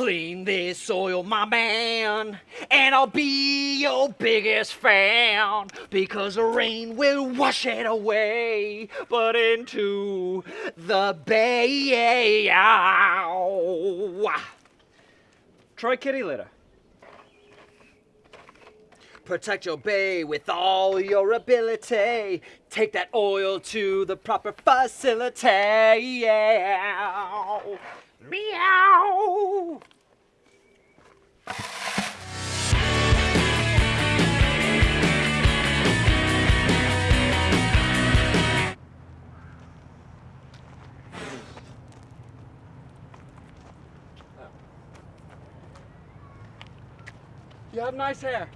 Clean this oil, my man, and I'll be your biggest fan because the rain will wash it away, but into the bay. Ow. Try kitty litter. Protect your bay with all your ability. Take that oil to the proper facility. Meow. You have nice hair.